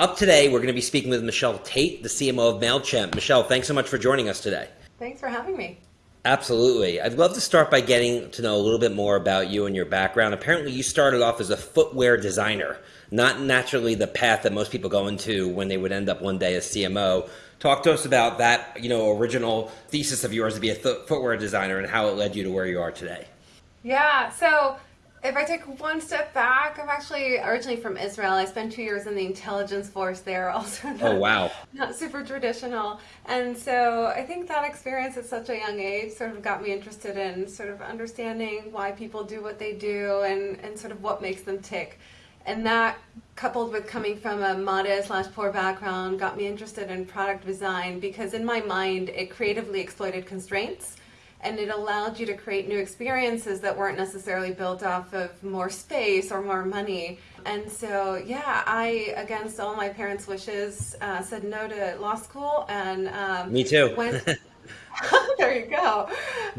Up today, we're going to be speaking with Michelle Taite, the CMO of MailChimp. Michelle, thanks so much for joining us today. Thanks for having me. Absolutely. I'd love to start by getting to know a little bit more about you and your background. Apparently, you started off as a footwear designer, not naturally the path that most people go into when they would end up one day as CMO. Talk to us about that, you know, original thesis of yours to be a footwear designer and how it led you to where you are today. Yeah, so if I take one step back, I'm actually originally from Israel. I spent two years in the intelligence force there, also. Not, oh, wow. Not super traditional. And so I think that experience at such a young age sort of got me interested in sort of understanding why people do what they do and, and sort of what makes them tick. And that, coupled with coming from a modest slash poor background, got me interested in product design because in my mind, it creatively exploited constraints and it allowed you to create new experiences that weren't necessarily built off of more space or more money. And so, yeah, I, against all my parents' wishes, uh, said no to law school and um, me too. Went, there you go.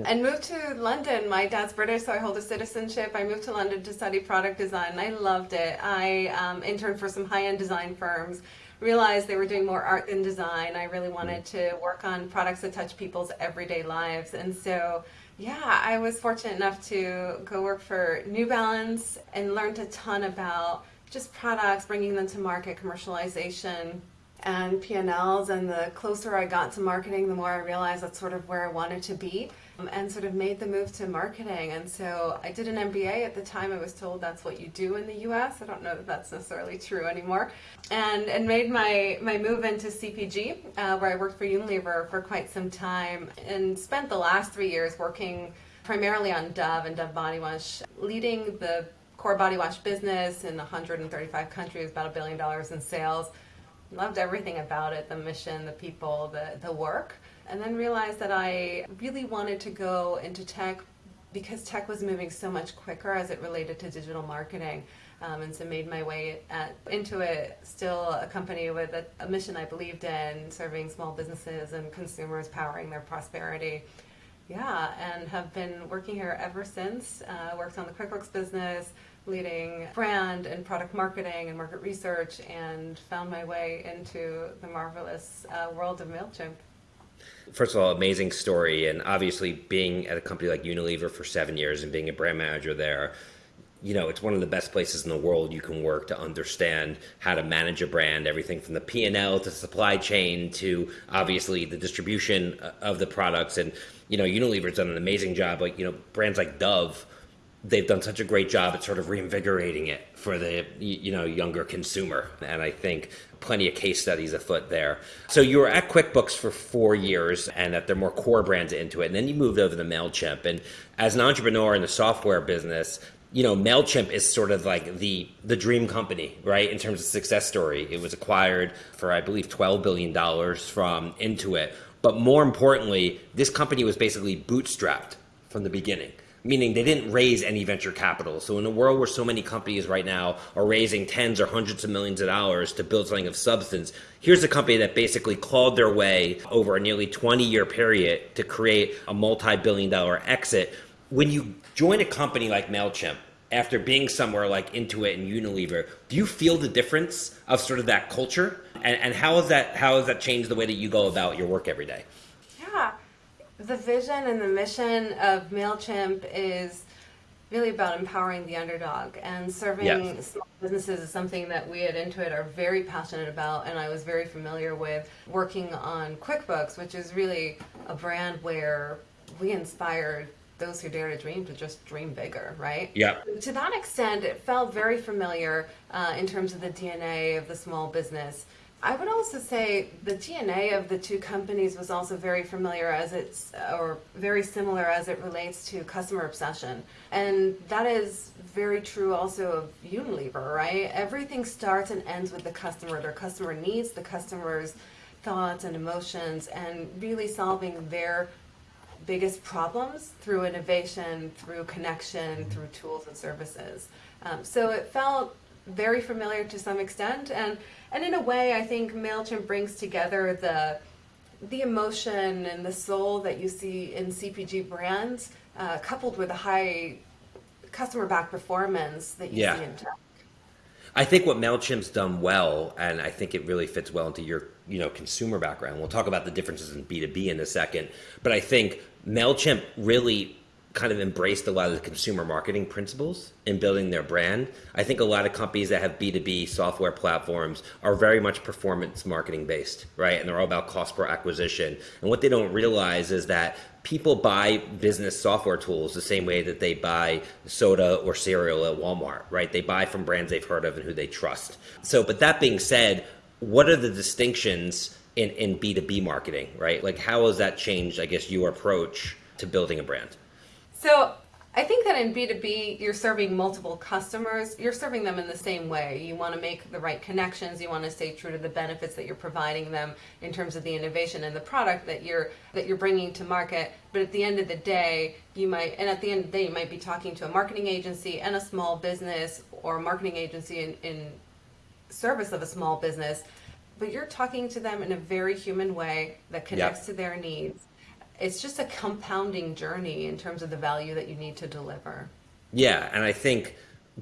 And moved to London. My dad's British, so I hold a citizenship. I moved to London to study product design. I loved it. I um, interned for some high end design firms realized they were doing more art than design. I really wanted to work on products that touch people's everyday lives. And so, yeah, I was fortunate enough to go work for New Balance and learned a ton about just products, bringing them to market, commercialization, and P&Ls. And the closer I got to marketing, the more I realized that's sort of where I wanted to be and sort of made the move to marketing. And so I did an MBA at the time. I was told that's what you do in the U.S. I don't know that that's necessarily true anymore. And and made my my move into CPG, uh, where I worked for Unilever for quite some time, and spent the last three years working primarily on Dove and Dove body wash, leading the core body wash business in 135 countries, about a billion dollars in sales. Loved everything about it, the mission, the people, the, the work and then realized that I really wanted to go into tech because tech was moving so much quicker as it related to digital marketing. Um, and so made my way at, Intuit, still a company with a, a, mission I believed in, serving small businesses and consumers, powering their prosperity. Yeah, and have been working here ever since. Uh, worked on the QuickBooks business, leading brand and product marketing and market research, and found my way into the marvelous uh, world of MailChimp first of all, amazing story. And obviously, being at a company like Unilever for seven years and being a brand manager there, you know, it's one of the best places in the world you can work to understand how to manage a brand, everything from the P&L to supply chain to obviously the distribution of the products. And, you know, Unilever's done an amazing job. Like, you know, brands like Dove, they've done such a great job at sort of reinvigorating it for the you know younger consumer. And i think plenty of case studies afoot there. So you were at quickbooks for four years and that they're more core brands Intuit. And then you moved over to mailchimp. And as an entrepreneur in the software business you know mailchimp is sort of like the the dream company right? In terms of success story. It was acquired for i believe 12 billion dollars from intuit. But more importantly this company was basically bootstrapped from the beginning meaning they didn't raise any venture capital. So in a world where so many companies right now are raising tens or hundreds of millions of dollars to build something of substance, here's a company that basically clawed their way over a nearly 20 year period to create a multi-billion dollar exit. When you join a company like MailChimp, after being somewhere like Intuit and Unilever, do you feel the difference of sort of that culture? And, and how has that how has that changed the way that you go about your work every day? The vision and the mission of MailChimp is really about empowering the underdog and serving yes. small businesses is something that we at Intuit are very passionate about and I was very familiar with working on QuickBooks, which is really a brand where we inspired those who dare to dream to just dream bigger, right? Yeah. To that extent, it felt very familiar uh, in terms of the DNA of the small business. I would also say the DNA of the two companies was also very familiar as it's, or very similar as it relates to customer obsession. And that is very true also of Unilever, right? Everything starts and ends with the customer, their customer needs, the customer's thoughts and emotions, and really solving their biggest problems through innovation, through connection, through tools and services. Um, so it felt very familiar to some extent and and in a way I think MailChimp brings together the the emotion and the soul that you see in CPG brands uh, coupled with a high customer back performance that you yeah. see in tech. I think what Mailchimp's done well, and I think it really fits well into your you know consumer background. We'll talk about the differences in B two B in a second, but I think Mailchimp really kind of embraced a lot of the consumer marketing principles in building their brand. I think a lot of companies that have B2B software platforms are very much performance marketing based, right? And they're all about cost per acquisition. And what they don't realize is that people buy business software tools the same way that they buy soda or cereal at Walmart, right? They buy from brands they've heard of and who they trust. So, but that being said, what are the distinctions in, in B2B marketing, right? Like, how has that changed, I guess, your approach to building a brand? So I think that in B2B, you're serving multiple customers. You're serving them in the same way. You want to make the right connections. You want to stay true to the benefits that you're providing them in terms of the innovation and the product that you're that you're bringing to market. But at the end of the day, you might and at the end of the day, you might be talking to a marketing agency and a small business or a marketing agency in, in service of a small business. But you're talking to them in a very human way that connects yep. to their needs it's just a compounding journey in terms of the value that you need to deliver. Yeah, and I think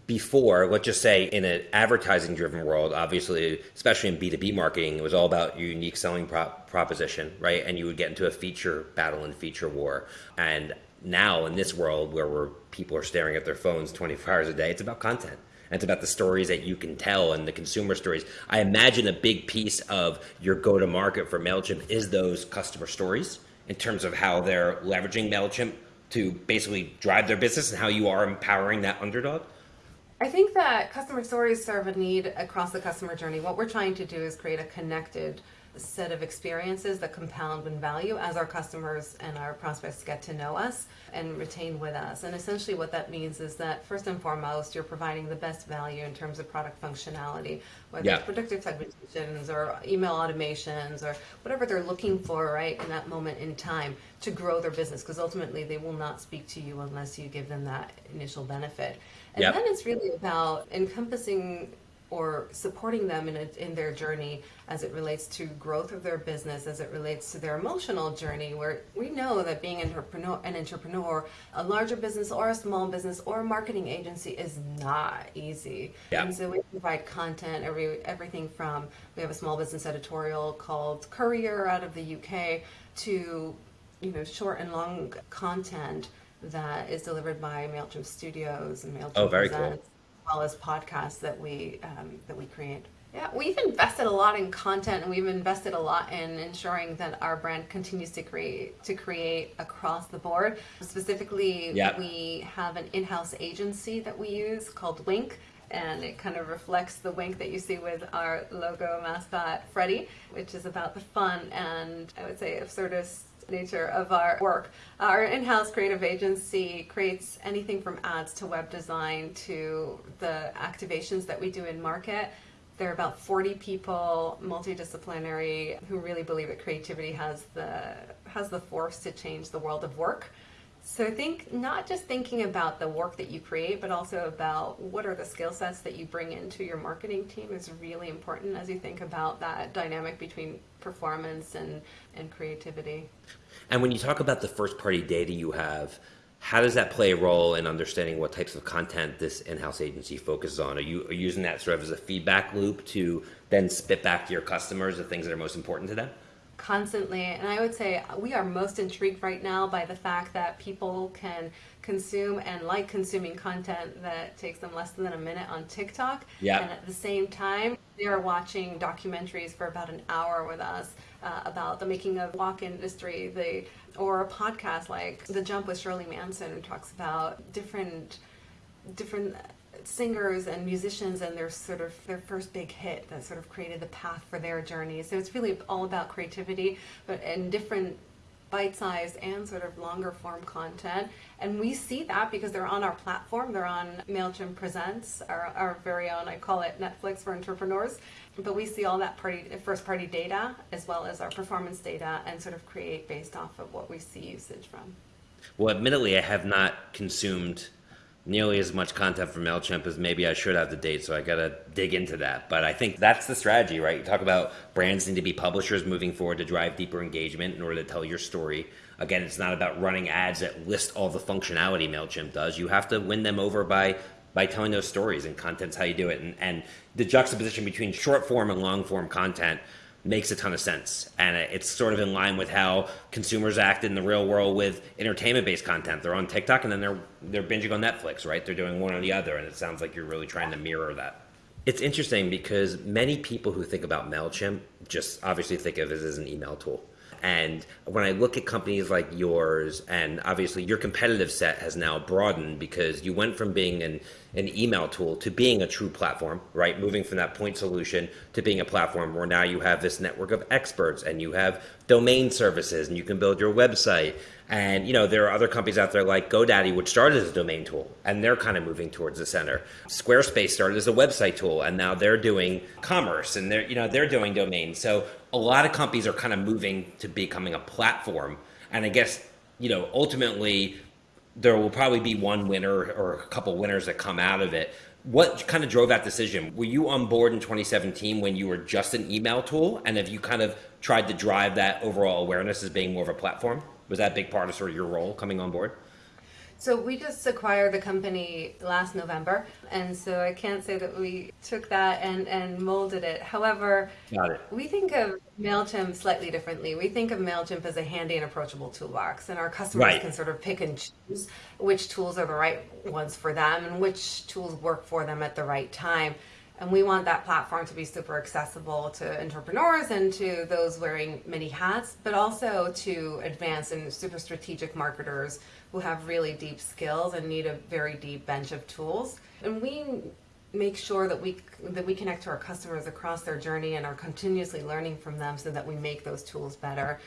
before, let's just say in an advertising driven world, obviously, especially in B2B marketing, it was all about your unique selling prop- proposition, right? And you would get into a feature battle and feature war. And now in this world where we're, people are staring at their phones 24 hours a day, it's about content. And it's about the stories that you can tell and the consumer stories. I imagine a big piece of your go to market for MailChimp is those customer stories in terms of how they're leveraging MailChimp to basically drive their business and how you are empowering that underdog? I think that customer stories serve a need across the customer journey. What we're trying to do is create a connected set of experiences that compound in value as our customers and our prospects get to know us and retain with us. And essentially, what that means is that first and foremost, you're providing the best value in terms of product functionality, whether yeah. it's predictive segmentations or email automations or whatever they're looking for, right, in that moment in time to grow their business. Because ultimately, they will not speak to you unless you give them that initial benefit. And yep. then it's really about encompassing or supporting them in, a, in their journey as it relates to growth of their business, as it relates to their emotional journey, where we know that being an entrepreneur, an entrepreneur, a larger business or a small business or a marketing agency is not easy. Yeah. And so we provide content, every everything from we have a small business editorial called Courier out of the UK to you know short and long content that is delivered by Mailchimp Studios and Mailchimp. Oh, very Presents. cool well as podcasts that we um, that we create. Yeah, we've invested a lot in content, and we've invested a lot in ensuring that our brand continues to create to create across the board. Specifically, yep. we have an in-house agency that we use called Wink, and it kind of reflects the wink that you see with our logo mascot Freddie, which is about the fun and I would say absurdist nature of our work. Our in-house creative agency creates anything from ads to web design to the activations that we do in market. There are about 40 people, multidisciplinary, who really believe that creativity has the has the force to change the world of work. So I think not just thinking about the work that you create, but also about what are the skill sets that you bring into your marketing team is really important as you think about that dynamic between performance and, and creativity. And when you talk about the first party data you have, how does that play a role in understanding what types of content this in-house agency focuses on? Are you, are you using that sort of as a feedback loop to then spit back to your customers the things that are most important to them? constantly. And I would say we are most intrigued right now by the fact that people can consume and like consuming content that takes them less than a minute on TikTok. Yeah. And at the same time, they are watching documentaries for about an hour with us uh, about the making of walk industry, the or a podcast like The Jump with Shirley Manson, who talks about different different singers and musicians and their sort of their first big hit that sort of created the path for their journey. So it's really all about creativity, but in different bite-sized and sort of longer form content. And we see that because they're on our platform. They're on mailchimp presents our, our very own i call it netflix for entrepreneurs. But we see all that party first party data as well as our performance data and sort of create based off of what we see usage from. Well admittedly i have not consumed nearly as much content from MailChimp as maybe I should have to date, so I gotta dig into that. But I think that's the strategy, right? You talk about brands need to be publishers moving forward to drive deeper engagement in order to tell your story. Again, it's not about running ads that list all the functionality MailChimp does. You have to win them over by by telling those stories and content's how you do it and, and the juxtaposition between short form and long form content makes a ton of sense. And it's sort of in line with how consumers act in the real world with entertainment based content. They're on tiktok and then they're they're binging on netflix right? They're doing one or the other and it sounds like you're really trying to mirror that. It's interesting because many people who think about mailchimp just obviously think of it as an email tool. And when I look at companies like yours, and obviously your competitive set has now broadened because you went from being an, an email tool to being a true platform, right? Moving from that point solution to being a platform where now you have this network of experts and you have domain services and you can build your website. And you know there are other companies out there like GoDaddy, which started as a domain tool, and they're kind of moving towards the center. Squarespace started as a website tool, and now they're doing commerce, and they're you know they're doing domains. So a lot of companies are kind of moving to becoming a platform. And I guess, you know, ultimately there will probably be one winner or a couple winners that come out of it. What kind of drove that decision? Were you on board in 2017 when you were just an email tool? And have you kind of tried to drive that overall awareness as being more of a platform? Was that a big part of sort of your role coming on board? So we just acquired the company last November, and so I can't say that we took that and, and molded it. However, it. we think of MailChimp slightly differently. We think of MailChimp as a handy and approachable toolbox, and our customers right. can sort of pick and choose which tools are the right ones for them and which tools work for them at the right time. And we want that platform to be super accessible to entrepreneurs and to those wearing many hats, but also to advanced and super strategic marketers who have really deep skills and need a very deep bench of tools. And we make sure that we that we connect to our customers across their journey and are continuously learning from them so that we make those tools better.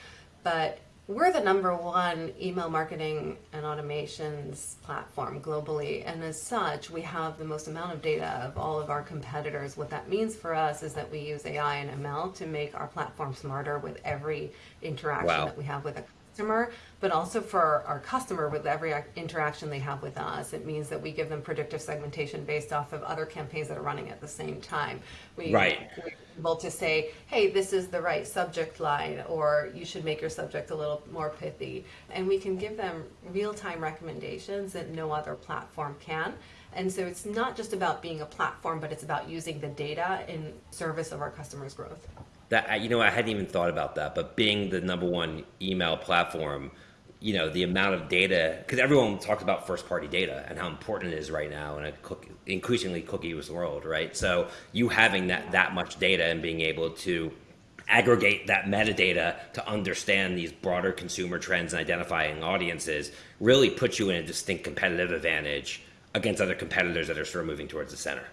But we're the number one email marketing and automations platform globally and as such we have the most amount of data of all of our competitors what that means for us is that we use ai and ml to make our platform smarter with every interaction wow. that we have with a customer, but also for our customer with every interaction they have with us. It means that we give them predictive segmentation based off of other campaigns that are running at the same time. We, right. We're able to say, hey, this is the right subject line, or you should make your subject a little more pithy. And we can give them real time recommendations that no other platform can. And so it's not just about being a platform, but it's about using the data in service of our customers' growth that you know I hadn't even thought about that, but being the number one email platform, you know the amount of data because everyone talks about first party data and how important it is right now in a cook, increasingly cookieless world, right? So you having that that much data and being able to aggregate that metadata to understand these broader consumer trends and identifying audiences really puts you in a distinct competitive advantage against other competitors that are sort of moving towards the center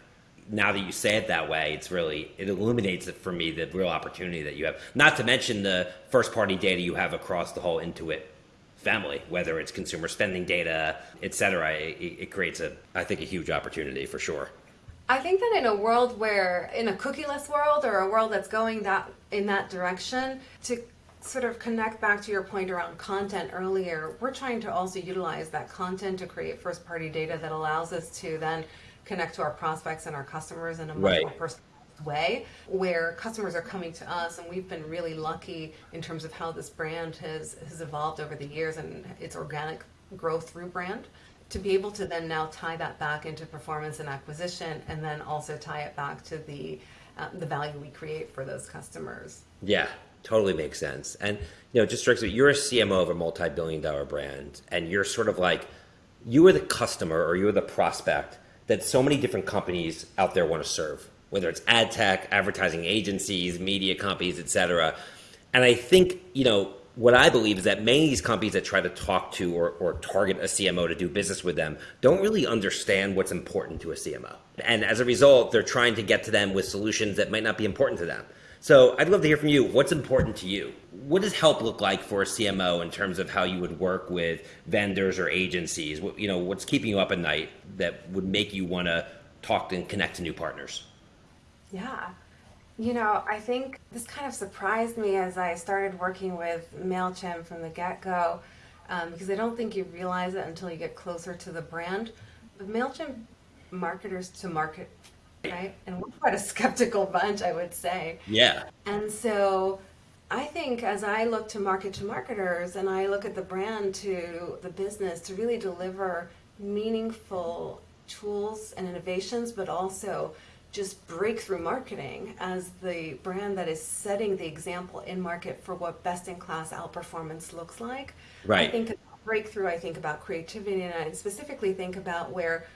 now that you say it that way, it's really it illuminates it for me the real opportunity that you have. Not to mention the first party data you have across the whole Intuit family, whether it's consumer spending data, et cetera. It, it creates a I think a huge opportunity for sure. I think that in a world where in a cookieless world or a world that's going that in that direction to sort of connect back to your point around content earlier, we're trying to also utilize that content to create first party data that allows us to then connect to our prospects and our customers in a much right. more personal way where customers are coming to us and we've been really lucky in terms of how this brand has has evolved over the years and its organic growth through brand. To be able to then now tie that back into performance and acquisition and then also tie it back to the uh, the value we create for those customers. Yeah totally makes sense. And you know just strikes me you're a cmo of a multi-billion dollar brand and you're sort of like you are the customer or you're the prospect that so many different companies out there want to serve, whether it's ad tech, advertising agencies, media companies, etc. And I think, you know, what I believe is that many of these companies that try to talk to or, or target a CMO to do business with them don't really understand what's important to a CMO. And as a result, they're trying to get to them with solutions that might not be important to them. So I'd love to hear from you. What's important to you? What does help look like for a CMO in terms of how you would work with vendors or agencies? What, You know, what's keeping you up at night that would make you want to talk and connect to new partners? Yeah. You know, I think this kind of surprised me as I started working with MailChimp from the get go, um, because I don't think you realize it until you get closer to the brand. But MailChimp marketers to market right? And we're quite a skeptical bunch, I would say. Yeah. And so I think as I look to market to marketers and I look at the brand to the business to really deliver meaningful tools and innovations, but also just breakthrough marketing as the brand that is setting the example in market for what best in class outperformance looks like. Right. I think about breakthrough, I think about creativity, and I specifically think about where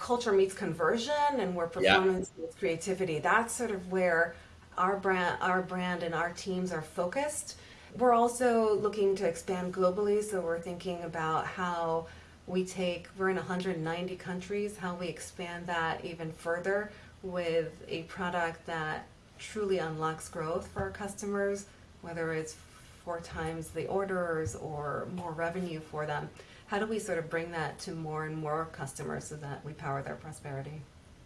culture meets conversion and where Yeah. performance meets creativity. That's sort of where our brand, our brand and our teams are focused. We're also looking to expand globally, so we're thinking about how we take, we're in 190 countries, how we expand that even further with a product that truly unlocks growth for our customers, whether it's four times the orders or more revenue for them. How do we sort of bring that to more and more customers so that we power their prosperity?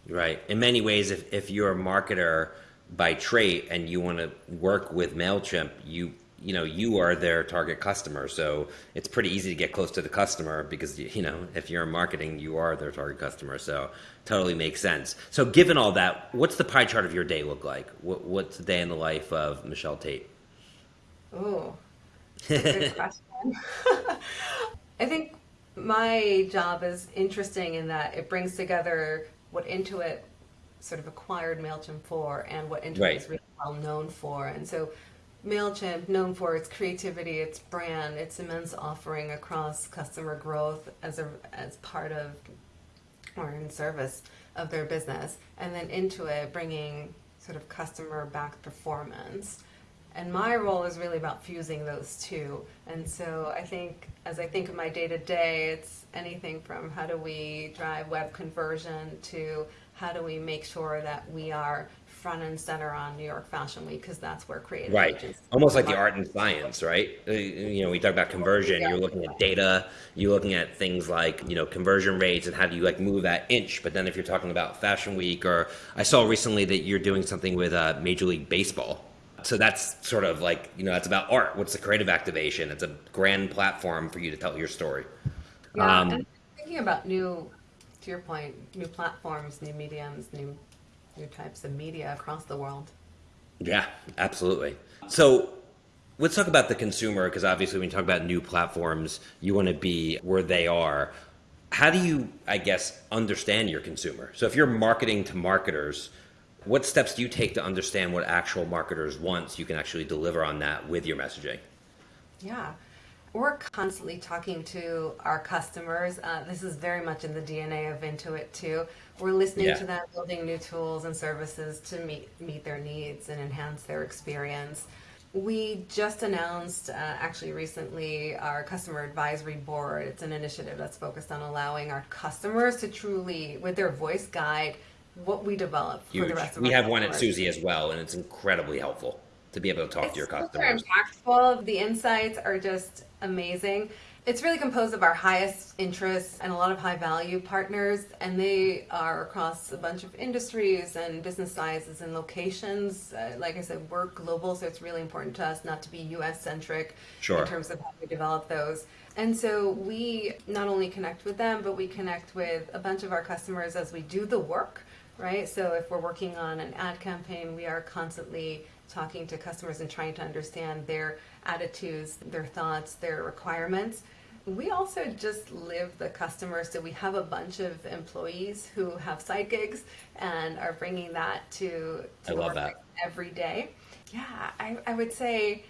Right. In many ways, if, if you're a marketer by trait and you want to work with MailChimp, you you know you are their target customer. So it's pretty easy to get close to the customer because you know if you're in marketing, you are their target customer. So totally makes sense. So given all that, what's the pie chart of your day look like? What, what's the day in the life of Michelle Taite? Oh, good question. I think my job is interesting in that it brings together what Intuit sort of acquired MailChimp for and what Intuit Right. is really well known for. And so MailChimp, known for its creativity, its brand, its immense offering across customer growth as a as part of or in service of their business, and then Intuit bringing sort of customer back performance. And my role is really about fusing those two. And so I think, as I think of my day to day, it's anything from how do we drive web conversion to how do we make sure that we are front and center on New York Fashion Week because that's where creative Right. Almost like the art and science, right? Uh, You know, we talk about conversion, Yeah. you're looking at data, you're looking at things like, you know, conversion rates and how do you like move that inch. But then if you're talking about Fashion Week or I saw recently that you're doing something with uh, Major League Baseball. So that's sort of like, you know, that's about art. What's the creative activation? It's a grand platform for you to tell your story. Yeah, Um, thinking about new, to your point, new platforms, new mediums, new new types of media across the world. Yeah, absolutely. So let's talk about the consumer because obviously when you talk about new platforms, you want to be where they are. How do you, I guess, understand your consumer? So if you're marketing to marketers, what steps do you take to understand what actual marketers want so you can actually deliver on that with your messaging? Yeah, we're constantly talking to our customers. Uh, this is very much in the DNA of Intuit too. We're listening Yeah. to them, building new tools and services to meet meet their needs and enhance their experience. We just announced, uh, actually recently, our customer advisory board. It's an initiative that's focused on allowing our customers to truly, with their voice guide, what we develop for the rest of We have one at customers. Suzy as well, and it's incredibly helpful to be able to talk to your It's customers. impactful. The insights are just amazing. It's really composed of our highest interests and a lot of high value partners, and they are across a bunch of industries and business sizes and locations. Uh, like I said, we're global, so it's really important to us not to be US centric Sure. in terms of how we develop those. And so we not only connect with them, but we connect with a bunch of our customers as we do the work, right? So if we're working on an ad campaign, we are constantly talking to customers and trying to understand their attitudes, their thoughts, their requirements. We also just live the customer, so we have a bunch of employees who have side gigs and are bringing that to, to I love work that. every day. Yeah, I, I would say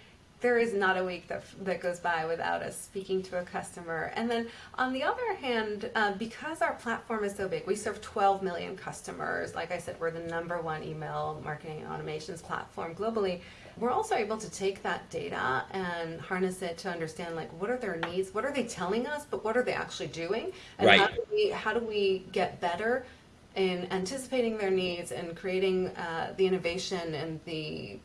there is not a week that, that goes by without us speaking to a customer. And then on the other hand, uh, because our platform is so big, we serve 12 million customers. Like I said, we're the number one email marketing and automations platform globally. We're also able to take that data and harness it to understand like what are their needs, what are they telling us, but what are they actually doing, and how do we how do we get better in anticipating their needs and creating uh, the innovation and the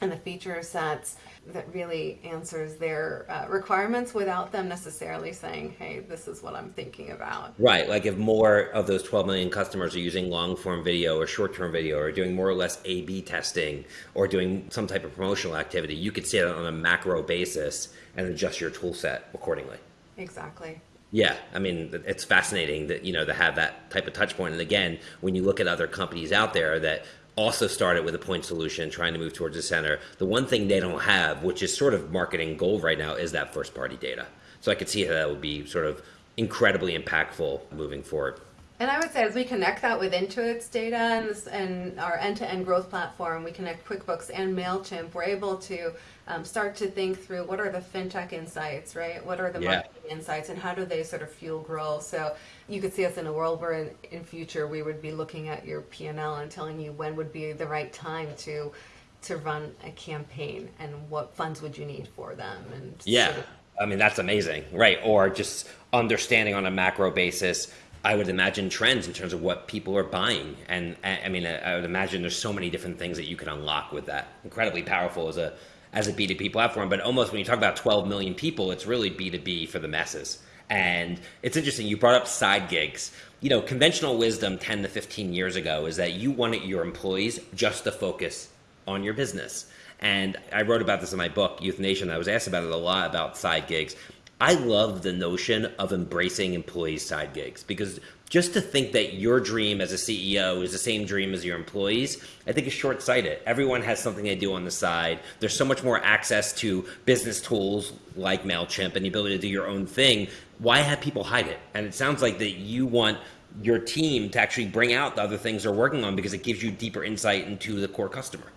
and the feature sets that really answers their uh, requirements without them necessarily saying, "Hey, this is what I'm thinking about." Right. Like if more of those 12 million customers are using long form video or short term video or doing more or less A B testing or doing some type of promotional activity, you could see it on a macro basis and adjust your tool set accordingly. Exactly. Yeah, I mean it's fascinating that you know to have that type of touch point. And again, when you look at other companies out there that also started with a point solution, trying to move towards the center, the one thing they don't have, which is sort of marketing gold right now, is that first party data. So I could see how that would be sort of incredibly impactful moving forward. And I would say as we connect that with Intuit's data and, this, and our end-to-end growth platform, we connect QuickBooks and MailChimp, we're able to um, start to think through what are the fintech insights, right? What are the Yeah. marketing insights and how do they sort of fuel growth? So you could see us in a world where in, in future we would be looking at your P&L and telling you when would be the right time to to run a campaign and what funds would you need for them and Yeah. sort of I mean, that's amazing, right? Or just understanding on a macro basis. I would imagine trends in terms of what people are buying, and I mean, I would imagine there's so many different things that you can unlock with that. Incredibly powerful as a as a B2B platform, but almost when you talk about 12 million people, it's really B2B for the masses. And it's interesting. You brought up side gigs. You know, conventional wisdom 10 to 15 years ago is that you wanted your employees just to focus on your business. And I wrote about this in my book, Youth Nation. I was asked about it a lot about side gigs. I love the notion of embracing employees' side gigs because just to think that your dream as a CEO is the same dream as your employees, I think is short sighted. Everyone has something they do on the side. There's so much more access to business tools like MailChimp and the ability to do your own thing. Why have people hide it? And it sounds like that you want your team to actually bring out the other things they're working on because it gives you deeper insight into the core customer.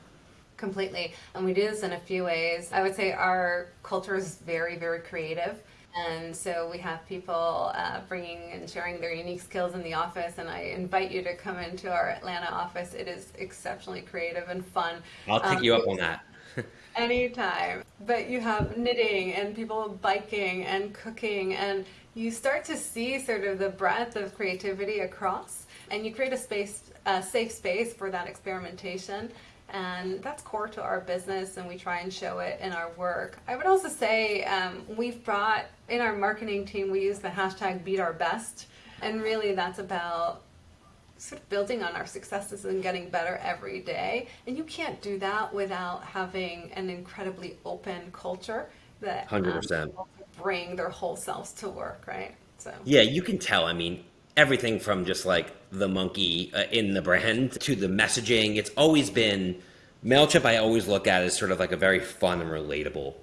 Completely. And we do this in a few ways. I would say our culture is very, very creative. And so we have people uh, bringing and sharing their unique skills in the office. And I invite you to come into our Atlanta office. It is exceptionally creative and fun. I'll take Um, you up on that. Anytime. But you have knitting and people biking and cooking, and you start to see sort of the breadth of creativity across, and you create a space, a safe space for that experimentation. And that's core to our business, and we try and show it in our work. I would also say um, we've brought in our marketing team, we use the hashtag beat our best. And really, that's about sort of building on our successes and getting better every day. And you can't do that without having an incredibly open culture that um, 100%. people bring their whole selves to work, right? So Yeah, you can tell. I mean, everything from just like the monkey uh, in the brand to the messaging. It's always been MailChimp, I always look at as sort of like a very fun and relatable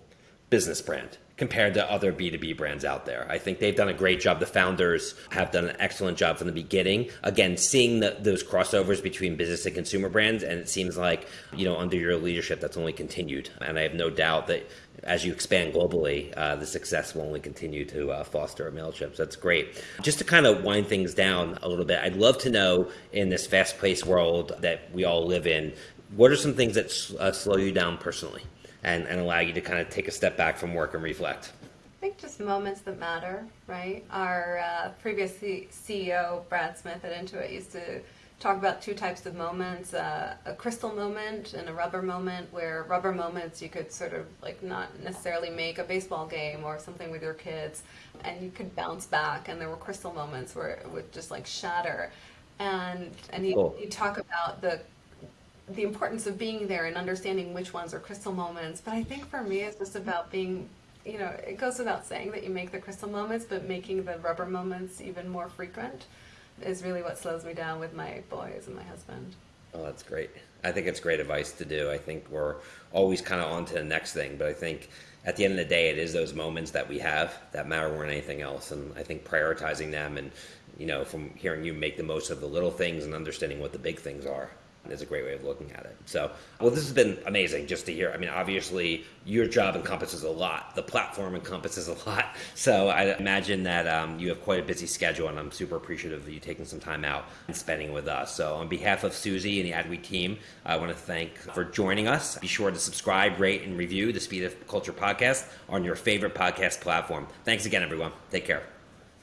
business brand compared to other B2B brands out there. I think they've done a great job. The founders have done an excellent job from the beginning. Again, seeing the, those crossovers between business and consumer brands, and it seems like, you know, under your leadership, that's only continued. And I have no doubt that as you expand globally, uh, the success will only continue to uh, foster a MailChimp. So that's great. Just to kind of wind things down a little bit, I'd love to know in this fast paced world that we all live in, what are some things that uh, slow you down personally and, and allow you to kind of take a step back from work and reflect? I think just moments that matter, right? Our uh, previous C- CEO, Brad Smith at Intuit, used to talk about two types of moments uh, a crystal moment and a rubber moment, where rubber moments you could sort of like not necessarily make a baseball game or something with your kids, and you could bounce back, and there were crystal moments where it would just like shatter. And, and he, Cool. he talk about the the importance of being there and understanding which ones are crystal moments. But I think for me, it's just about being, you know, it goes without saying that you make the crystal moments, but making the rubber moments even more frequent is really what slows me down with my boys and my husband. Oh, that's great. I think it's great advice to do. I think we're always kind of on to the next thing, but I think at the end of the day, it is those moments that we have that matter more than anything else. And I think prioritizing them and, you know, from hearing you make the most of the little things and understanding what the big things are is a great way of looking at it. So, well, this has been amazing just to hear. I mean, obviously, your job encompasses a lot. The platform encompasses a lot. So, I imagine that um, you have quite a busy schedule, and I'm super appreciative of you taking some time out and spending with us. So, on behalf of Suzy and the AdWeek team, I want to thank for joining us. Be sure to subscribe, rate, and review the Speed of Culture podcast on your favorite podcast platform. Thanks again, everyone. Take care.